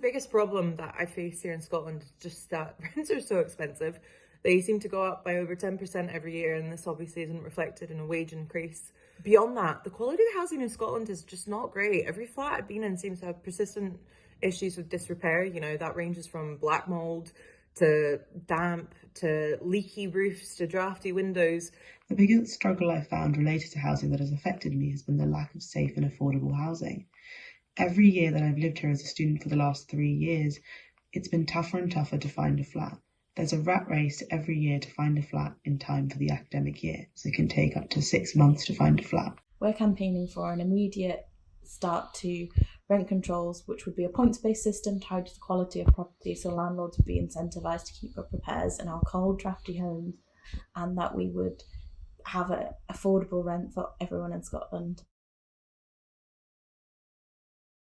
Biggest problem that I face here in Scotland is just that rents are so expensive. They seem to go up by over 10% every year, and this obviously isn't reflected in a wage increase. Beyond that, the quality of housing in Scotland is just not great. Every flat I've been in seems to have persistent issues with disrepair. You know, that ranges from black mould to damp to leaky roofs to drafty windows. The biggest struggle I've found related to housing that has affected me has been the lack of safe and affordable housing. Every year that I've lived here as a student for the last three years, it's been tougher and tougher to find a flat. There's a rat race every year to find a flat in time for the academic year, so it can take up to six months to find a flat. We're campaigning for an immediate start to rent controls, which would be a points based system tied to the quality of property, so landlords would be incentivised to keep up repairs in our cold, drafty homes, and that we would have an affordable rent for everyone in Scotland.